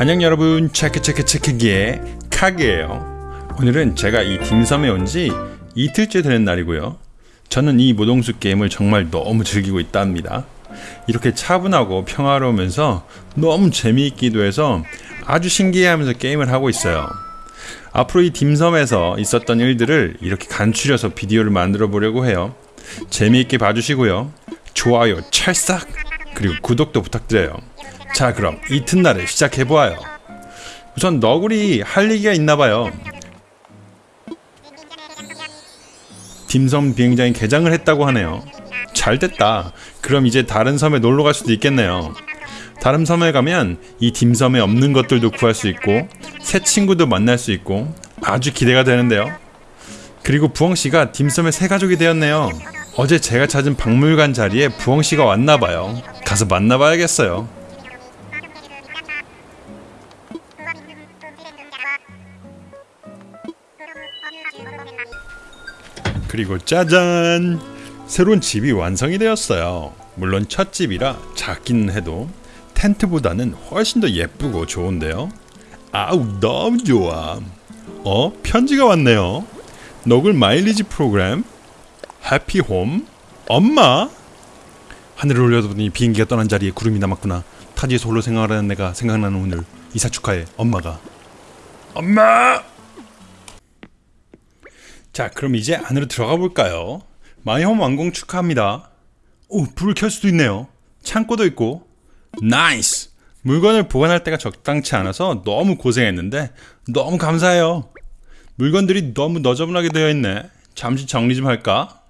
안녕 여러분. 체크 체크 체크기의 카게예요. 오늘은 제가 이 딤섬에 온 지 이틀째 되는 날이고요. 저는 이 모동수 게임을 정말 너무 즐기고 있답니다. 이렇게 차분하고 평화로우면서 너무 재미있기도 해서 아주 신기해하면서 게임을 하고 있어요. 앞으로 이 딤섬에서 있었던 일들을 이렇게 간추려서 비디오를 만들어 보려고 해요. 재미있게 봐주시고요. 좋아요 찰싹 그리고 구독도 부탁드려요 자 그럼 이튿날을 시작해보아요. 우선 너구리 할 얘기가 있나봐요. 딤섬 비행장이 개장을 했다고 하네요. 잘됐다. 그럼 이제 다른 섬에 놀러 갈 수도 있겠네요. 다른 섬에 가면 이 딤섬에 없는 것들도 구할 수 있고 새 친구도 만날 수 있고 아주 기대가 되는데요. 그리고 부엉씨가 딤섬의 새 가족이 되었네요. 어제 제가 찾은 박물관 자리에 부엉씨가 왔나봐요. 가서 만나봐야겠어요 그리고 짜잔! 새로운 집이 완성이 되었어요. 물론 첫 집이라 작기는 해도 텐트보다는 훨씬 더 예쁘고 좋은데요. 아우 너무 좋아. 어? 편지가 왔네요. 너굴 마일리지 프로그램 해피홈 엄마 하늘을 올려다보니 비행기가 떠난 자리에 구름이 남았구나. 타지에서 홀로 생활하는 내가 생각나는 오늘 이사 축하해 엄마가 엄마 자 그럼 이제 안으로 들어가 볼까요? 마이홈 완공 축하합니다. 오 불을 켤 수도 있네요. 창고도 있고. nice! 물건을 보관할 때가 적당치 않아서 너무 고생했는데 너무 감사해요. 물건들이 너무 너저분하게 되어 있네. 잠시 정리 좀 할까?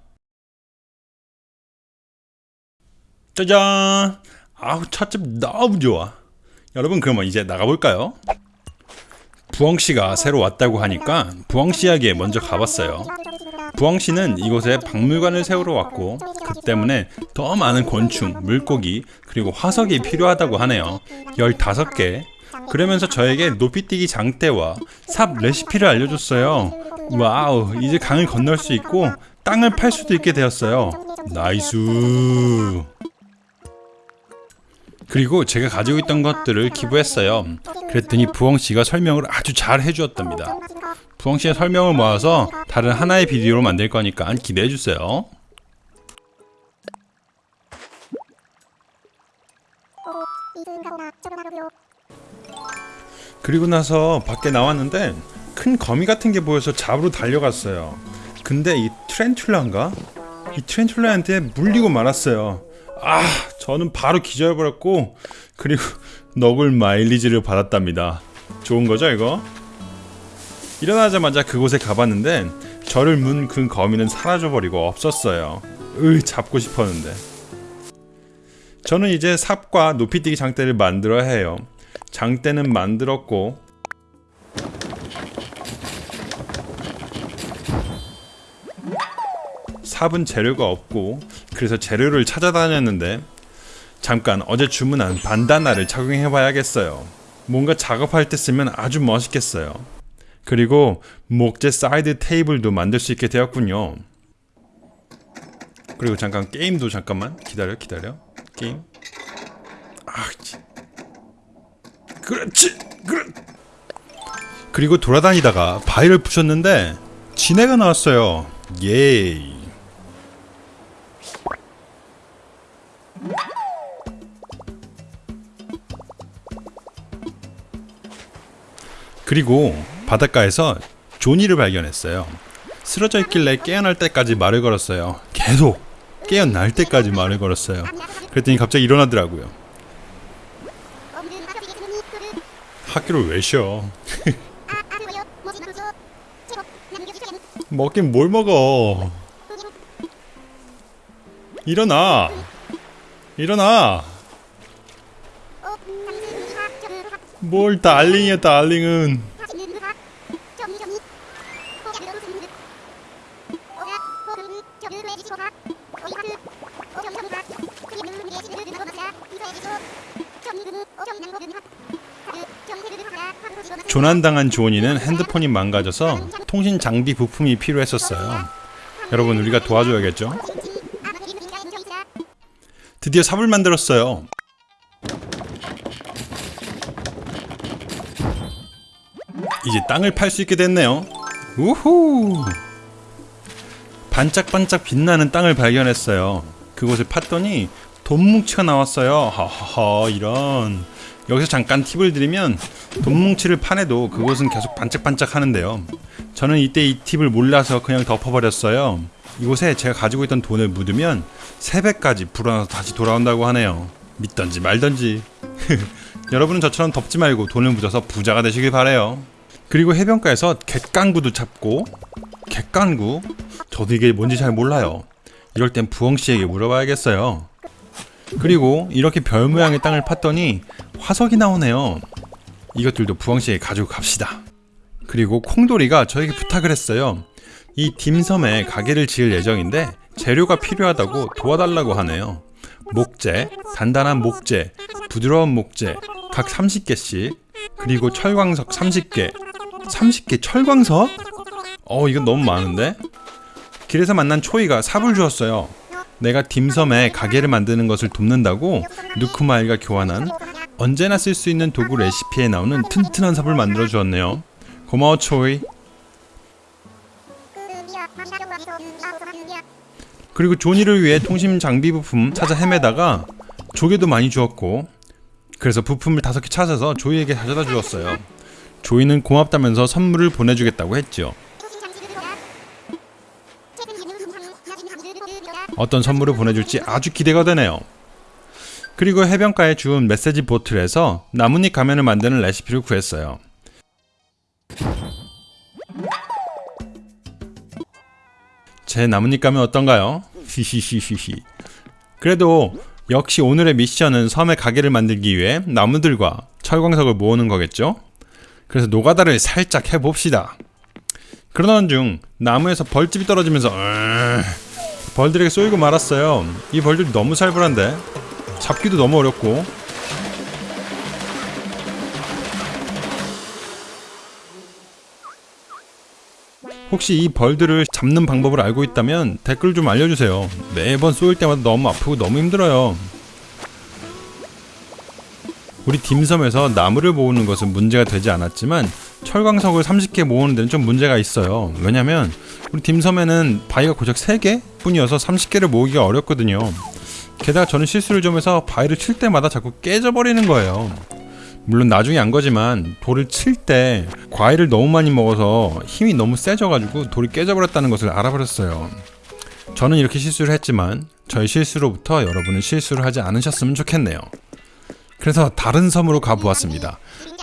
짜잔! 아우 첫집 너무 좋아. 여러분 그러면 이제 나가볼까요 부엉씨가 새로 왔다고 하니까 부엉씨 이야기에 먼저 가봤어요. 부엉씨는 이곳에 박물관을 세우러 왔고 그 때문에 더 많은 곤충, 물고기, 그리고 화석이 필요하다고 하네요. 15개. 그러면서 저에게 높이뛰기 장대와 삽 레시피를 알려줬어요. wow, 이제 강을 건널 수 있고 땅을 팔 수도 있게 되었어요. nice. 그리고 제가 가지고 있던 것들을 기부했어요. 그랬더니 부엉씨가 설명을 아주 잘 해주었답니다. 부엉씨의 설명을 모아서 다른 하나의 비디오로 만들 거니까 기대해주세요. 그리고 나서 밖에 나왔는데 큰 거미 같은 게 보여서 잡으러 달려갔어요. 근데 이 트렌툴라인가? 이 트렌툴라한테 물리고 말았어요. 아 저는 바로 기절해버렸고 그리고 너굴 마일리지를 받았답니다. 좋은 거죠 이거? 일어나자마자 그곳에 가봤는데 저를 문 그 거미는 사라져버리고 없었어요. 으 잡고 싶었는데. 저는 이제 삽과 높이뛰기 장대를 만들어야 해요. 장대는 만들었고 삽은 재료가 없고 그래서 재료를 찾아다녔는데 잠깐 어제 주문한 반다나를 착용해봐야겠어요. 뭔가 작업할 때 쓰면 아주 멋있겠어요. 그리고 목재 사이드 테이블도 만들 수 있게 되었군요. 그리고 잠깐 게임도 잠깐만 기다려 기다려 게임 아 그렇지 그렇 그리고 돌아다니다가 바위를 부셨는데 진해가 나왔어요 예이 그리고 바닷가에서 조니를 발견했어요. 쓰러져 있길래 깨어날 때까지 말을 걸었어요. 계속 깨어날 때까지 말을 걸었어요. 그랬더니 갑자기 일어나더라고요. 학교를 왜 쉬어? 먹긴 뭘 먹어? 일어나! 일어나! 뭘 달링이야 달링은 조난당한 조니는 핸드폰이 망가져서 통신 장비 부품이 필요했었어요. 여러분 우리가 도와줘야겠죠? 드디어 삽을 만들었어요. 이제 땅을 팔 수 있게 됐네요. 우후! 반짝반짝 빛나는 땅을 발견했어요. 그곳을 팠더니 돈 뭉치가 나왔어요. 하하하 이런. 여기서 잠깐 팁을 드리면 돈 뭉치를 파내도 그곳은 계속 반짝반짝 하는데요. 저는 이때 이 팁을 몰라서 그냥 덮어버렸어요. 이곳에 제가 가지고 있던 돈을 묻으면 3배까지 불어나서 다시 돌아온다고 하네요. 믿던지 말던지. 여러분은 저처럼 덮지 말고 돈을 묻어서 부자가 되시길 바래요. 그리고 해변가에서 갯강구도 잡고 갯강구? 저도 이게 뭔지 잘 몰라요. 이럴 땐 부엉 씨에게 물어봐야겠어요. 그리고 이렇게 별 모양의 땅을 팠더니 화석이 나오네요. 이것들도 부엉 씨에게 가지고 갑시다. 그리고 콩돌이가 저에게 부탁을 했어요. 이 딤섬에 가게를 지을 예정인데 재료가 필요하다고 도와달라고 하네요. 목재, 단단한 목재, 부드러운 목재 각 30개씩 그리고 철광석 30개 30개 철광석? 어 이건 너무 많은데? 길에서 만난 초이가 삽을 주었어요. 내가 딤섬에 가게를 만드는 것을 돕는다고 누쿠마일과 교환한 언제나 쓸 수 있는 도구 레시피에 나오는 튼튼한 삽을 만들어 주었네요. 고마워 초이. 그리고 조니를 위해 통신 장비 부품 찾아 헤매다가 조개도 많이 주었고 그래서 부품을 다섯 개 찾아서 조이에게 가져다 주었어요. 조이는 고맙다면서 선물을 보내주겠다고 했죠. 어떤 선물을 보내줄지 아주 기대가 되네요. 그리고 해변가에 주운 메시지 보틀에서 나뭇잎 가면을 만드는 레시피를 구했어요. 제 나뭇잎 가면 어떤가요? 히히히히히. 그래도 역시 오늘의 미션은 섬의 가게를 만들기 위해 나무들과 철광석을 모으는 거겠죠? 그래서 노가다를 살짝 해봅시다. 그러던 중 나무에서 벌집이 떨어지면서 벌들에게 쏘이고 말았어요. 이 벌들이 너무 살벌한데 잡기도 너무 어렵고 혹시 이 벌들을 잡는 방법을 알고 있다면 댓글 좀 알려주세요. 매번 쏘일 때마다 너무 아프고 너무 힘들어요. 우리 딤섬에서 나무를 모으는 것은 문제가 되지 않았지만 철광석을 30개 모으는 데는 좀 문제가 있어요. 왜냐면 우리 딤섬에는 바위가 고작 3개 뿐이어서 30개를 모으기가 어렵거든요. 게다가 저는 실수를 좀 해서 바위를 칠 때마다 자꾸 깨져버리는 거예요. 물론 나중에 안 거지만 돌을 칠 때 과일을 너무 많이 먹어서 힘이 너무 세져가지고 돌이 깨져버렸다는 것을 알아버렸어요. 저는 이렇게 실수를 했지만 저의 실수로부터 여러분은 실수를 하지 않으셨으면 좋겠네요. 그래서 다른 섬으로 가보았습니다.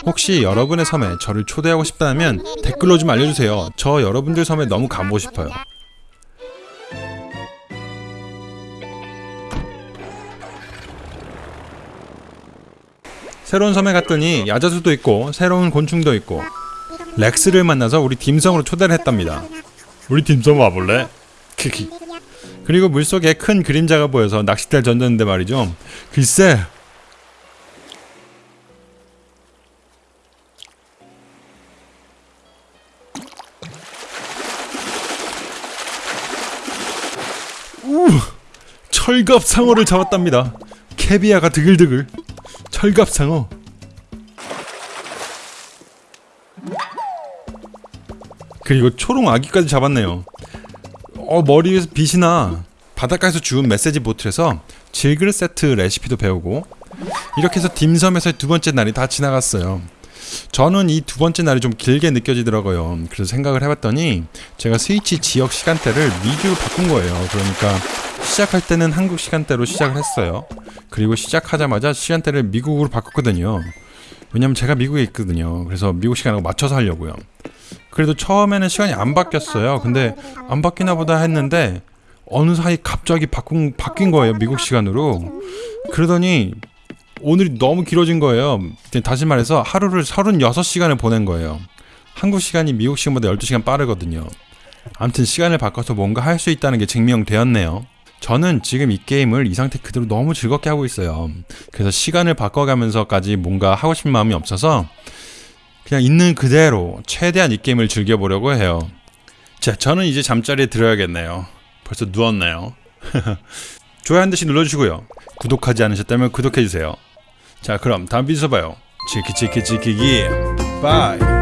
혹시 여러분의 섬에 저를 초대하고 싶다면 댓글로 좀 알려주세요. 저 여러분들 섬에 너무 가보고 싶어요. 새로운 섬에 갔더니 야자수도 있고 새로운 곤충도 있고 렉스를 만나서 우리 딤섬으로 초대를 했답니다. 우리 딤섬 와볼래? 키키. 그리고 물속에 큰 그림자가 보여서 낚싯대를 던졌는데 말이죠. 글쎄 철갑상어를 잡았답니다. 캐비아가 드글드글. 철갑상어. 그리고 초롱 아기까지 잡았네요. 어 머리 위에서 빛이 나. 바닷가에서 주운 메시지 보틀에서 질그릇 세트 레시피도 배우고 이렇게 해서 딤섬에서 두 번째 날이 다 지나갔어요. 저는 이 두 번째 날이 좀 길게 느껴지더라고요. 그래서 생각을 해봤더니 제가 스위치 지역 시간대를 미주로 바꾼 거예요. 그러니까 시작할 때는 한국 시간대로 시작을 했어요. 그리고 시작하자마자 시간대를 미국으로 바꿨거든요. 왜냐면 제가 미국에 있거든요. 그래서 미국 시간하고 맞춰서 하려고요. 그래도 처음에는 시간이 안 바뀌었어요. 근데 안 바뀌나 보다 했는데 어느 사이 갑자기 바꾼, 바뀐 거예요. 미국 시간으로. 그러더니 오늘이 너무 길어진 거예요. 다시 말해서 하루를 36시간을 보낸 거예요. 한국 시간이 미국 시간보다 12시간 빠르거든요. 아무튼 시간을 바꿔서 뭔가 할 수 있다는 게 증명되었네요. 저는 지금 이 게임을 이 상태 그대로 너무 즐겁게 하고 있어요. 그래서 시간을 바꿔가면서까지 뭔가 하고 싶은 마음이 없어서 그냥 있는 그대로 최대한 이 게임을 즐겨보려고 해요. 자, 저는 이제 잠자리에 들어야겠네요. 벌써 누웠네요. 좋아요 한 대씩 눌러주시고요. 구독하지 않으셨다면 구독해주세요. 자, 그럼 다음 비디오에서 봐요. 치키 치키 치키기. 바이.